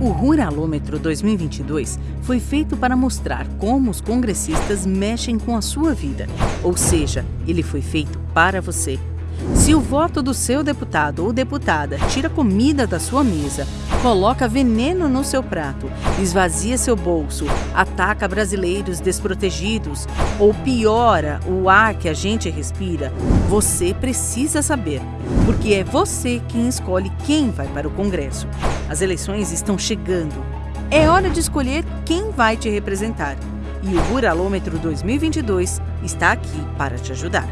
O Ruralômetro 2022 foi feito para mostrar como os congressistas mexem com a sua vida, ou seja, ele foi feito para você. Se o voto do seu deputado ou deputada tira comida da sua mesa, coloca veneno no seu prato, esvazia seu bolso, ataca brasileiros desprotegidos ou piora o ar que a gente respira, você precisa saber, porque é você quem escolhe quem vai para o Congresso. As eleições estão chegando. É hora de escolher quem vai te representar. E o Ruralômetro 2022 está aqui para te ajudar.